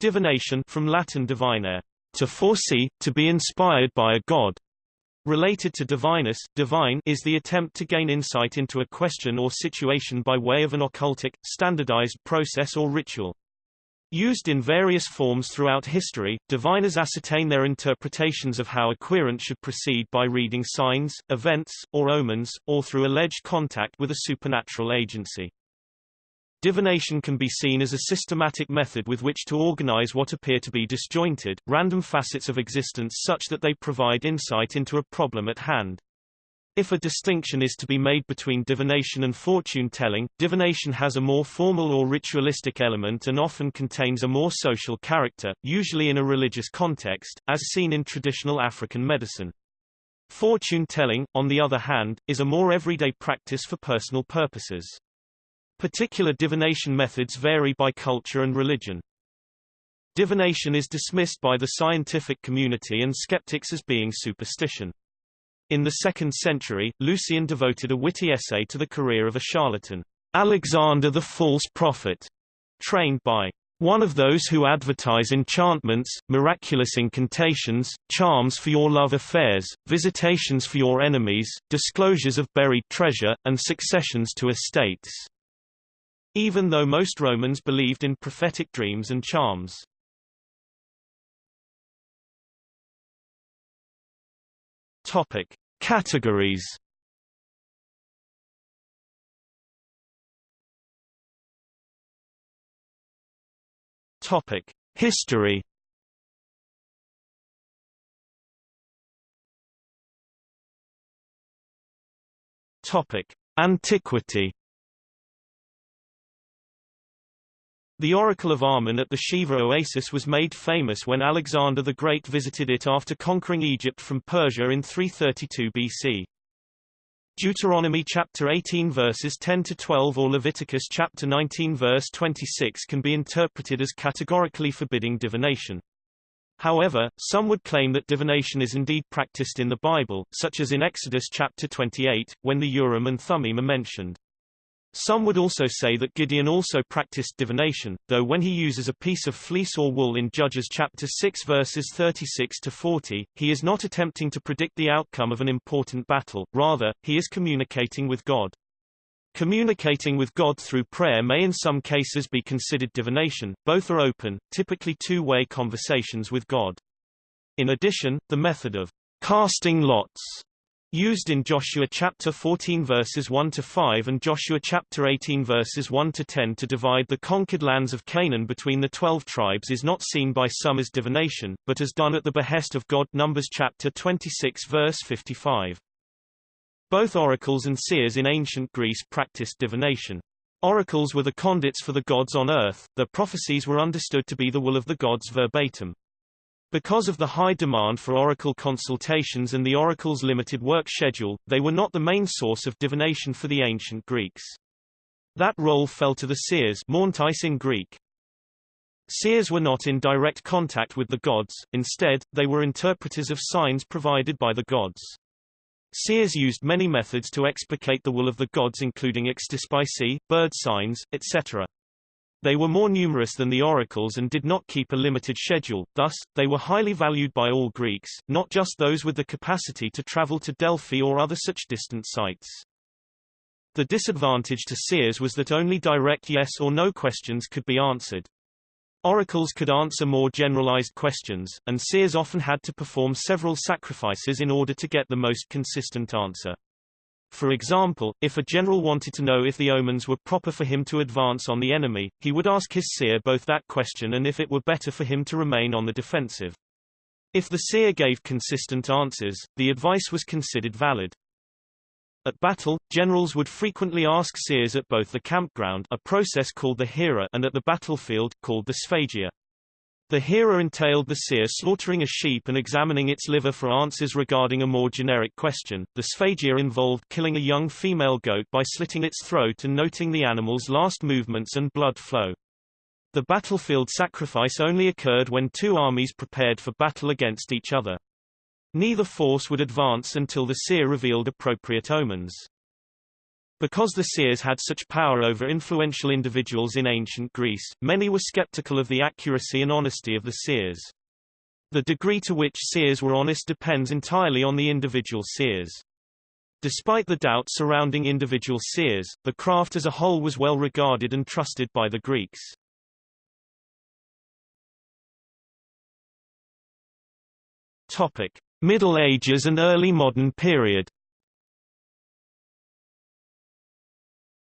Divination from Latin divinare, to foresee, to be inspired by a god. Related to divinus, divine is the attempt to gain insight into a question or situation by way of an occultic, standardized process or ritual. Used in various forms throughout history, diviners ascertain their interpretations of how a querent should proceed by reading signs, events, or omens, or through alleged contact with a supernatural agency. Divination can be seen as a systematic method with which to organize what appear to be disjointed, random facets of existence such that they provide insight into a problem at hand. If a distinction is to be made between divination and fortune-telling, divination has a more formal or ritualistic element and often contains a more social character, usually in a religious context, as seen in traditional African medicine. Fortune-telling, on the other hand, is a more everyday practice for personal purposes. Particular divination methods vary by culture and religion. Divination is dismissed by the scientific community and skeptics as being superstition. In the 2nd century, Lucian devoted a witty essay to the career of a charlatan, Alexander the false prophet, trained by one of those who advertise enchantments, miraculous incantations, charms for your love affairs, visitations for your enemies, disclosures of buried treasure, and successions to estates. Even though most Romans believed in prophetic dreams and charms. Topic: Categories. Topic: History. Topic: Antiquity. The Oracle of Amun at the Siwa oasis was made famous when Alexander the Great visited it after conquering Egypt from Persia in 332 BC. Deuteronomy chapter 18 verses 10 to 12 or Leviticus chapter 19 verse 26 can be interpreted as categorically forbidding divination. However, some would claim that divination is indeed practiced in the Bible, such as in Exodus chapter 28, when the Urim and Thummim are mentioned. Some would also say that Gideon also practiced divination, though when he uses a piece of fleece or wool in Judges chapter 6 verses 36 to 40, he is not attempting to predict the outcome of an important battle, rather, he is communicating with God. Communicating with God through prayer may in some cases be considered divination, both are open, typically two-way conversations with God. In addition, the method of casting lots Used in Joshua chapter 14 verses 1 to 5 and Joshua chapter 18 verses 1 to 10 to divide the conquered lands of Canaan between the 12 tribes is not seen by some as divination, but as done at the behest of God Numbers chapter 26 verse 55. Both oracles and seers in ancient Greece practiced divination. Oracles were the conduits for the gods on earth, their prophecies were understood to be the will of the gods verbatim. Because of the high demand for oracle consultations and the oracle's limited work schedule, they were not the main source of divination for the ancient Greeks. That role fell to the seers manteis in Greek. Seers were not in direct contact with the gods, instead, they were interpreters of signs provided by the gods. Seers used many methods to explicate the will of the gods including extispicy, bird signs, etc. They were more numerous than the oracles and did not keep a limited schedule, thus, they were highly valued by all Greeks, not just those with the capacity to travel to Delphi or other such distant sites. The disadvantage to seers was that only direct yes or no questions could be answered. Oracles could answer more generalized questions, and seers often had to perform several sacrifices in order to get the most consistent answer. For example, if a general wanted to know if the omens were proper for him to advance on the enemy, he would ask his seer both that question and if it were better for him to remain on the defensive. If the seer gave consistent answers, the advice was considered valid. At battle, generals would frequently ask seers at both the campground a process called the hiera and at the battlefield, called the sphagia. The hiera entailed the seer slaughtering a sheep and examining its liver for answers regarding a more generic question. The sphagia involved killing a young female goat by slitting its throat and noting the animal's last movements and blood flow. The battlefield sacrifice only occurred when two armies prepared for battle against each other. Neither force would advance until the seer revealed appropriate omens. Because the seers had such power over influential individuals in ancient Greece, many were skeptical of the accuracy and honesty of the seers. The degree to which seers were honest depends entirely on the individual seers. Despite the doubt surrounding individual seers, the craft as a whole was well regarded and trusted by the Greeks. Topic: Middle Ages and early modern period.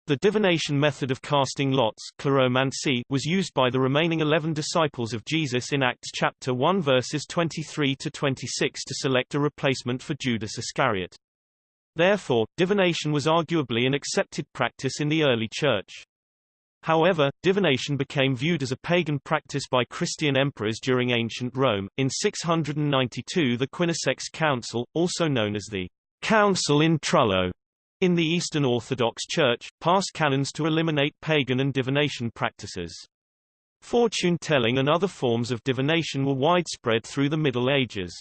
The divination method of casting lots was used by the remaining eleven disciples of Jesus in Acts chapter 1 verses 23 to 26 to select a replacement for Judas Iscariot. Therefore, divination was arguably an accepted practice in the early church. However, divination became viewed as a pagan practice by Christian emperors during ancient Rome. In 692 the Quinisext Council, also known as the Council in Trullo, in the Eastern Orthodox Church, passed canons to eliminate pagan and divination practices. Fortune-telling and other forms of divination were widespread through the Middle Ages.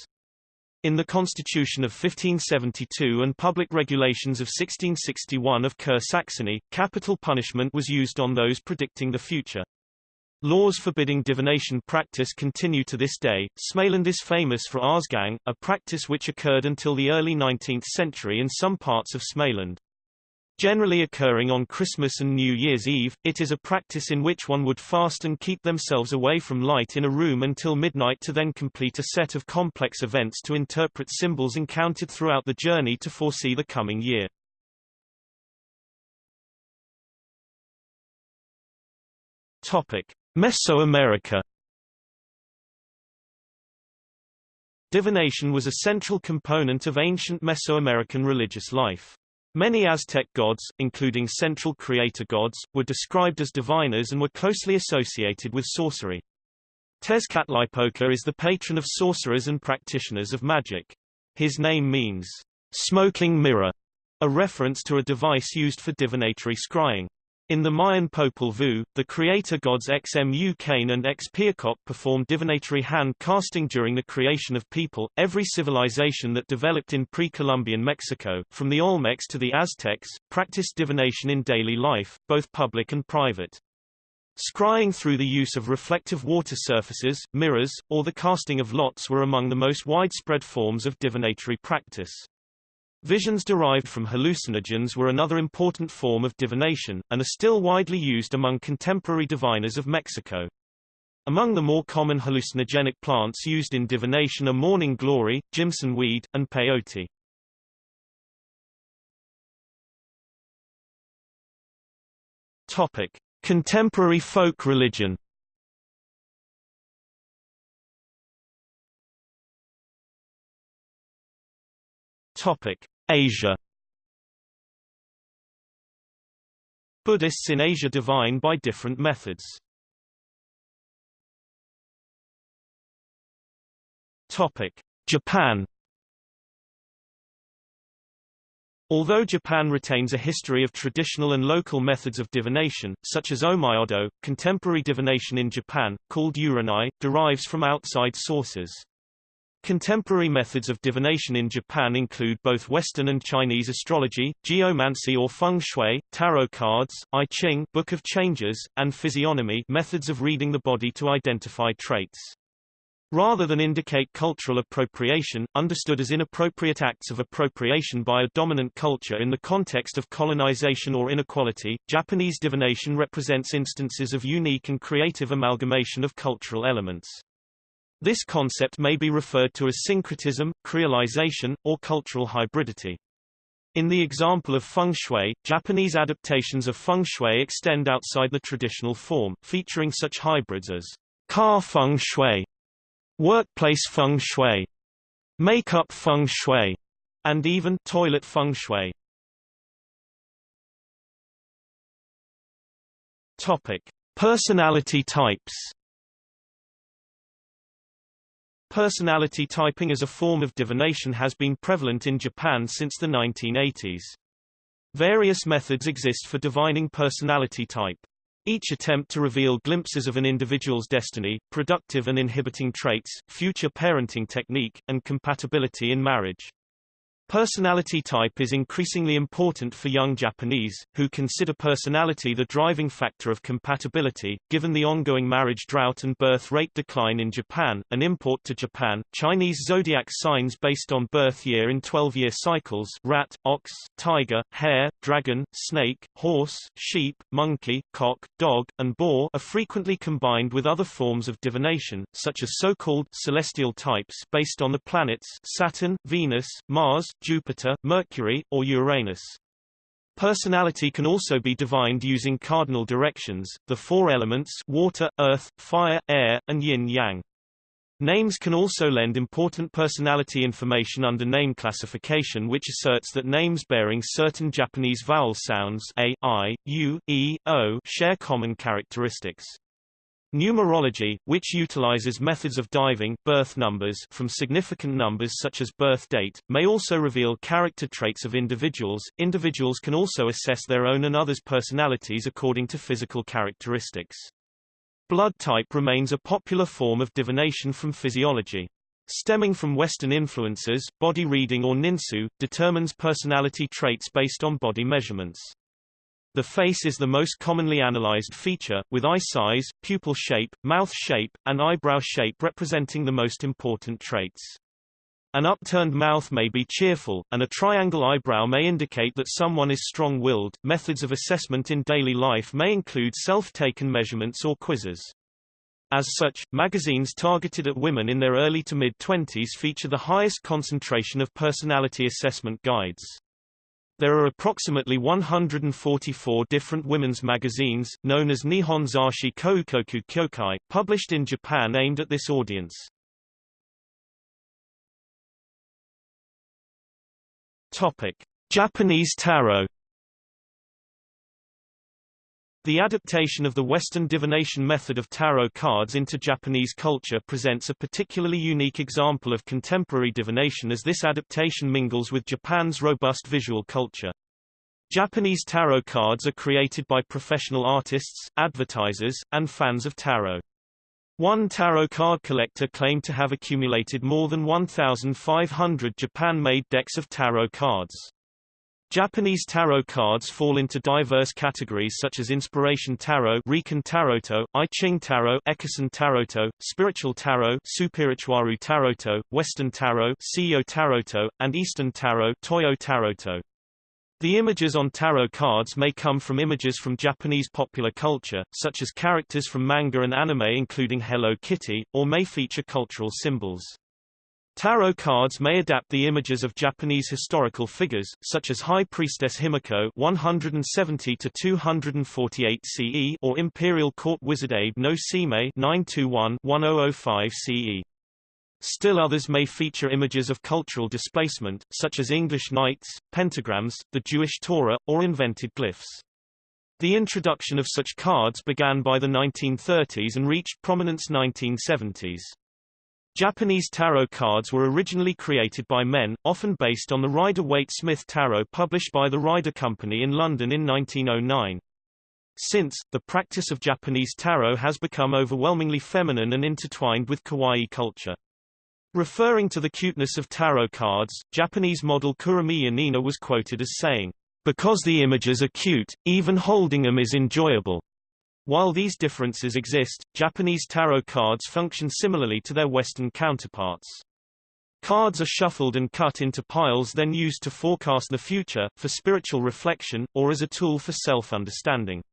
In the Constitution of 1572 and public regulations of 1661 of Kur-Saxony, capital punishment was used on those predicting the future. Laws forbidding divination practice continue to this day. Smaland is famous for Arsgang, a practice which occurred until the early 19th century in some parts of Smaland. Generally occurring on Christmas and New Year's Eve, it is a practice in which one would fast and keep themselves away from light in a room until midnight to then complete a set of complex events to interpret symbols encountered throughout the journey to foresee the coming year. Topic. Mesoamerica Divination was a central component of ancient Mesoamerican religious life. Many Aztec gods, including central creator gods, were described as diviners and were closely associated with sorcery. Tezcatlipoca is the patron of sorcerers and practitioners of magic. His name means, smoking mirror, a reference to a device used for divinatory scrying. In the Mayan Popol Vuh, the creator gods Xmucane and Xpiacoc performed divinatory hand casting during the creation of people. Every civilization that developed in pre-Columbian Mexico, from the Olmecs to the Aztecs, practiced divination in daily life, both public and private. Scrying through the use of reflective water surfaces, mirrors, or the casting of lots were among the most widespread forms of divinatory practice. Visions derived from hallucinogens were another important form of divination, and are still widely used among contemporary diviners of Mexico. Among the more common hallucinogenic plants used in divination are morning glory, Jimson weed, and peyote. Topic: Contemporary folk religion. Topic: Asia Buddhists in Asia divine by different methods. Topic: Japan Although Japan retains a history of traditional and local methods of divination, such as onmyodo, contemporary divination in Japan, called uranai, derives from outside sources. Contemporary methods of divination in Japan include both Western and Chinese astrology, geomancy or feng shui, tarot cards, I Ching Book of Changes, and physiognomy methods of reading the body to identify traits. Rather than indicate cultural appropriation, understood as inappropriate acts of appropriation by a dominant culture in the context of colonization or inequality, Japanese divination represents instances of unique and creative amalgamation of cultural elements. This concept may be referred to as syncretism, creolization, or cultural hybridity. In the example of feng shui, Japanese adaptations of feng shui extend outside the traditional form, featuring such hybrids as car feng shui, workplace feng shui, makeup feng shui, and even toilet feng shui. Topic: Personality types. Personality typing as a form of divination has been prevalent in Japan since the 1980s. Various methods exist for divining personality type. Each attempt to reveal glimpses of an individual's destiny, productive and inhibiting traits, future parenting technique, and compatibility in marriage. Personality type is increasingly important for young Japanese, who consider personality the driving factor of compatibility. Given the ongoing marriage drought and birth rate decline in Japan, an import to Japan, Chinese zodiac signs based on birth year in 12-year cycles rat, ox, tiger, hare, dragon, snake, horse, sheep, monkey, cock, dog, and boar are frequently combined with other forms of divination, such as so-called celestial types based on the planets Saturn, Venus, Mars, Jupiter, Mercury, or Uranus. Personality can also be divined using cardinal directions, the four elements water, earth, fire, air, and yin-yang. Names can also lend important personality information under name classification which asserts that names bearing certain Japanese vowel sounds a, i, u, e, o share common characteristics. Numerology, which utilizes methods of diving birth numbers from significant numbers such as birth date, may also reveal character traits of individuals. Individuals can also assess their own and others' personalities according to physical characteristics. Blood type remains a popular form of divination from physiology. Stemming from Western influences, body reading or ninsu, determines personality traits based on body measurements. The face is the most commonly analyzed feature, with eye size, pupil shape, mouth shape, and eyebrow shape representing the most important traits. An upturned mouth may be cheerful, and a triangle eyebrow may indicate that someone is strong-willed. Methods of assessment in daily life may include self-taken measurements or quizzes. As such, magazines targeted at women in their early to mid-twenties feature the highest concentration of personality assessment guides. There are approximately 144 different women's magazines, known as Nihon Zasshi Koukoku Kyokai, published in Japan aimed at this audience. Topic. Japanese tarot the adaptation of the Western divination method of tarot cards into Japanese culture presents a particularly unique example of contemporary divination as this adaptation mingles with Japan's robust visual culture. Japanese tarot cards are created by professional artists, advertisers, and fans of tarot. One tarot card collector claimed to have accumulated more than 1,500 Japan-made decks of tarot cards. Japanese tarot cards fall into diverse categories such as Inspiration Tarot Riken Taroto, I Ching Tarot Ekisen Taroto, Spiritual Tarot Supirituaru Taroto, Western Tarot Seiyo Taroto, and Eastern Tarot Toyo Taroto. The images on tarot cards may come from images from Japanese popular culture, such as characters from manga and anime including Hello Kitty, or may feature cultural symbols. Tarot cards may adapt the images of Japanese historical figures, such as High Priestess Himiko 170 to 248 CE or Imperial Court Wizard Abe no Seimei 921-1005 CE. Still others may feature images of cultural displacement, such as English knights, pentagrams, the Jewish Torah, or invented glyphs. The introduction of such cards began by the 1930s and reached prominence 1970s. Japanese tarot cards were originally created by men, often based on the Rider-Waite-Smith tarot published by the Rider Company in London in 1909. Since, the practice of Japanese tarot has become overwhelmingly feminine and intertwined with kawaii culture. Referring to the cuteness of tarot cards, Japanese model Kuramiya Nina was quoted as saying, "...because the images are cute, even holding them is enjoyable." While these differences exist, Japanese tarot cards function similarly to their Western counterparts. Cards are shuffled and cut into piles then used to forecast the future, for spiritual reflection, or as a tool for self-understanding.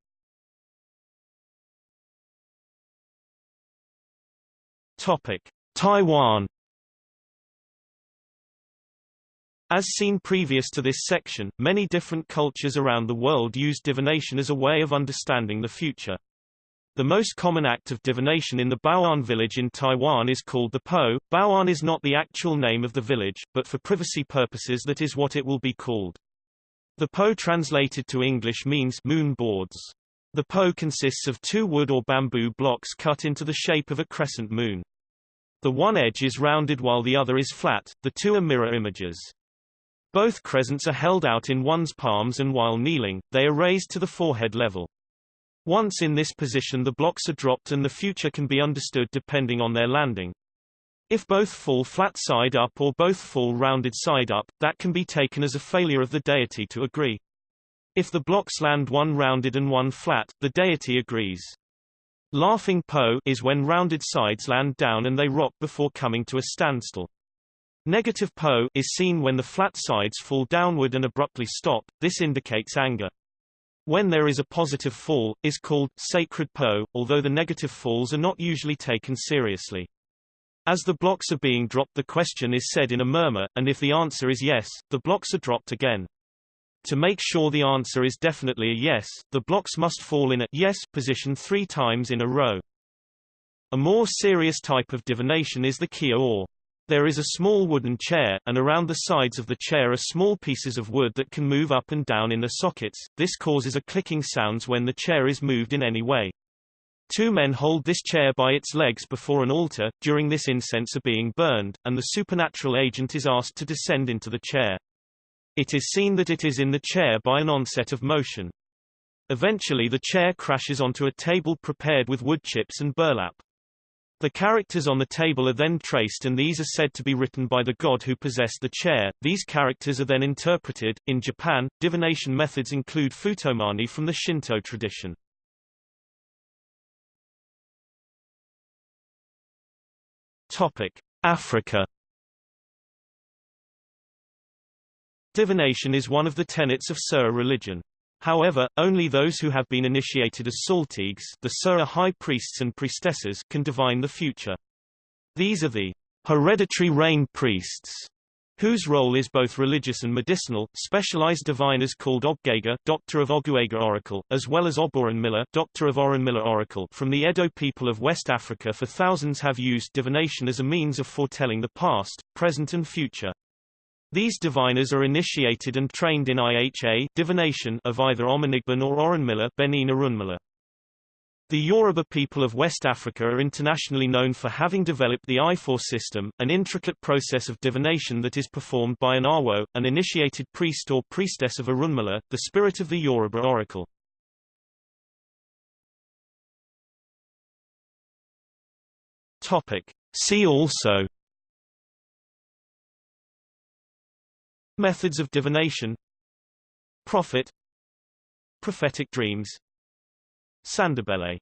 Taiwan As seen previous to this section, many different cultures around the world use divination as a way of understanding the future. The most common act of divination in the Bao'an village in Taiwan is called the Po. Bao'an is not the actual name of the village, but for privacy purposes that is what it will be called. The Po translated to English means moon boards. The Po consists of two wood or bamboo blocks cut into the shape of a crescent moon. The one edge is rounded while the other is flat, the two are mirror images. Both crescents are held out in one's palms and while kneeling, they are raised to the forehead level. Once in this position the blocks are dropped and the future can be understood depending on their landing. If both fall flat side up or both fall rounded side up, that can be taken as a failure of the deity to agree. If the blocks land one rounded and one flat, the deity agrees. Laughing Po is when rounded sides land down and they rock before coming to a standstill. Negative Po is seen when the flat sides fall downward and abruptly stop, this indicates anger. When there is a positive fall, is called sacred Po, although the negative falls are not usually taken seriously. As the blocks are being dropped the question is said in a murmur, and if the answer is yes, the blocks are dropped again. To make sure the answer is definitely a yes, the blocks must fall in a yes position three times in a row. A more serious type of divination is the kia or. There is a small wooden chair, and around the sides of the chair are small pieces of wood that can move up and down in the sockets. This causes a clicking sounds when the chair is moved in any way. Two men hold this chair by its legs before an altar, during this incense are being burned, and the supernatural agent is asked to descend into the chair. It is seen that it is in the chair by an onset of motion. Eventually the chair crashes onto a table prepared with wood chips and burlap. The characters on the table are then traced and these are said to be written by the god who possessed the chair. These characters are then interpreted. In Japan, divination methods include futomani from the Shinto tradition. Topic: Africa. Divination is one of the tenets of Serer religion. However, only those who have been initiated as Saltigues the Serer high priests and priestesses can divine the future. These are the hereditary rain priests, whose role is both religious and medicinal, specialized diviners called Obgega Doctor of Oguega Oracle, as well as Oboranmila Doctor of Orunmila Oracle from the Edo people of West Africa for thousands have used divination as a means of foretelling the past, present and future. These diviners are initiated and trained in IHA divination of either Omanigban or Orunmila Benin Orunmila. The Yoruba people of West Africa are internationally known for having developed the Ifá system, an intricate process of divination that is performed by an Awo, an initiated priest or priestess of Orunmila, the spirit of the Yoruba oracle. Topic. See also Methods of divination Prophet Prophetic dreams Sandobele